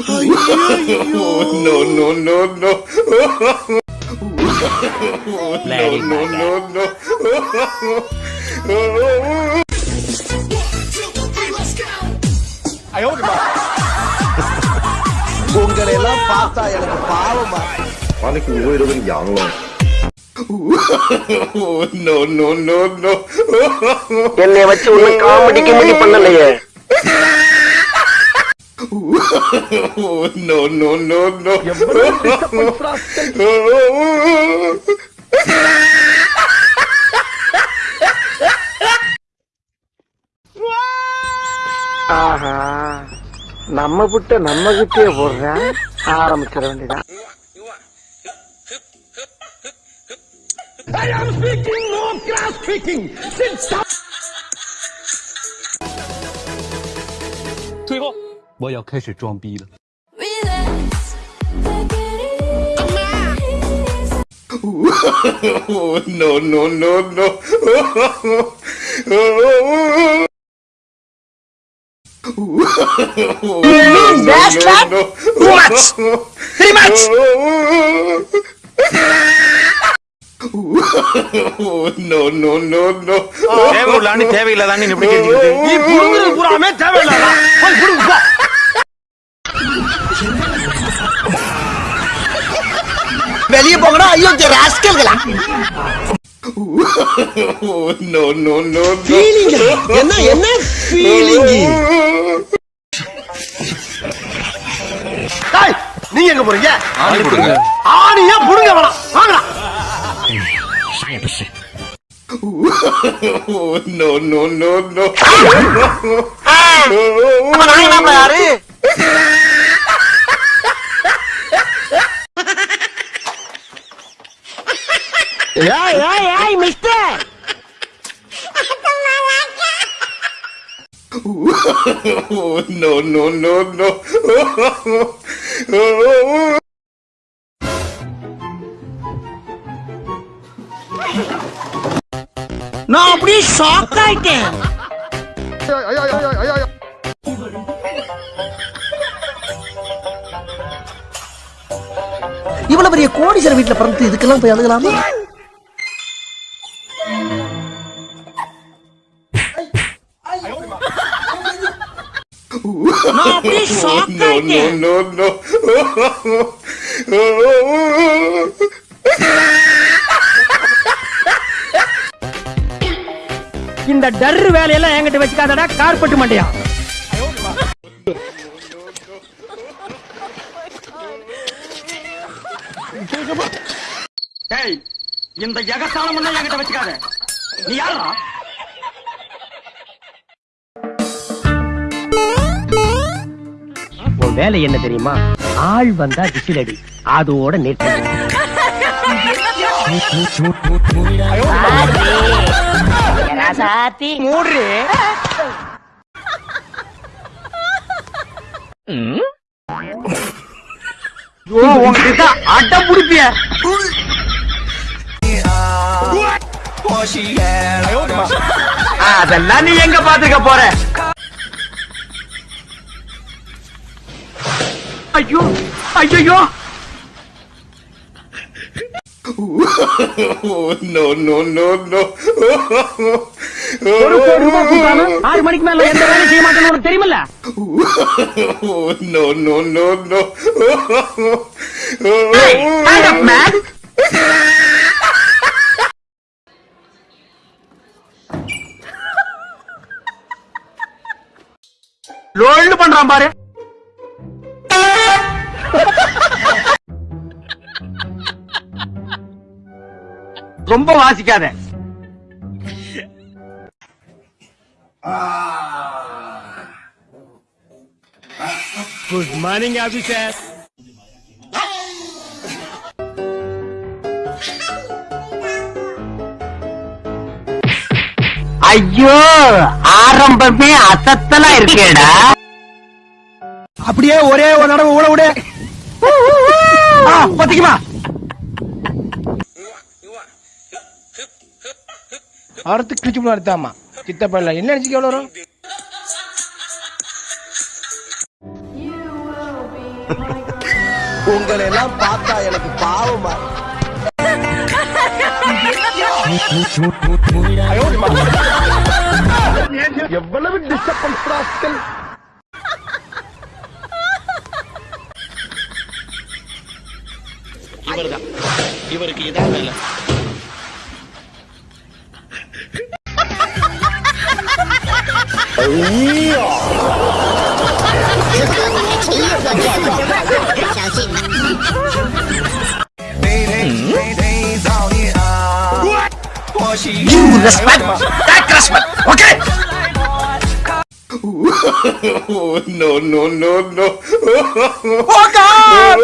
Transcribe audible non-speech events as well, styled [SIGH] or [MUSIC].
no, no, no, no. no, no, no, no. உங்களை எல்லாம் பார்த்தா எனக்கு பாவமா? மலைக்கு உயிரோடு யாங்களும் என்னை வச்சு உன்னை காமெடி கிமெடி பண்ணலையே. [LAUGHS] no, no, no, no. என்னை வச்சு ஒன்னும் காமெடி கிமெடி பண்ணலையே no, [LAUGHS] no, no, no. ஆஹா நம்ம விட்ட நம்ம கிட்டே போடுறேன் ஆரம்பிச்சிட வேண்டியதான் Relax, take it easy. no, no, no, no. You mean that slap? What? Three much? no, no, no, no. தேவையில்லான்னு தேவையில்லாதான்னு இப்படி கேட்டுக்கிட்டு நீ புடுங்குறது பூராமே தேவையில்லாதா போய் புடுங்க வெளியே போங்கடா. ஐயோ ராஸ்கல்களா? No, no, no, ஃபீலிங் என்ன என்ன ஃபீலிங் டேய் நீங்க எங்க போறீங்க? ஆணி கொடுங்க. ஆணியா புடுங்க வேணாம். வாங்கடா. No, no, no, no. யாரு? ஏய் ஏய் ஏய் mister no, no, no, no. நான் அப்படியே ஷாக் ஆயிட்டேன் இவ்வளவு பெரிய கோடீஸ்வரர் வீட்டுல பிறந்து இதுக்கெல்லாம் போய் அதுக்கலாமா நான் அப்படியே ஷாக் ஆயிட்டேன். இந்த டர்ரு வேலையெல்லாம் என்கிட்ட வச்சுக்காதடா கார்பெட் மண்டையா டேய் இந்த எல்லாம் என்கிட்ட வச்சுக்காத. நீ யாரா உன் வேலை என்ன தெரியுமா? ஆள் வந்தா விசிலடி. அதோட நிறுத்த. மூடு உங்ககிட்ட அட்டம் பிடிப்பிய அதெல்லாம் நீ எங்க பாத்துக்க போற? ஐயோ ஐயோ no, no, no, no. ஒரு கோடி ரூபாய் கொடுத்தாலும் ஆறு மணிக்கு மேல எந்த வேலையும் செய்ய மாட்டேன்னு உனக்கு தெரியுமில்ல no, no, no, no. Stand up, man. லோல்டு பண்றான் பாரு ரொம்ப வாசிக்காத. குட் மார்னிங் ஆபீசர் ஐயோ ஆரம்பமே அசத்தலா இருக்கேடா. அப்படியே ஒரே ஒரு நடவு ஊட விடு. ஆ, அறுத்து கிழிச்சு போல அறுத்தாமா சித்தப்பல்ல என்ன அடிச்சுக்க எவ்வளோ வரும் உங்களை எல்லாம் பார்த்தா எனக்கு பாவமா எவ்வளவு டிஸ்டர்பன்ஸ் ராஸ்கல் இவர்தான். இவருக்கு இதான் வேலை. 哎呀！小心！You respect, that respect, okay? no, no, no, no. Walk up!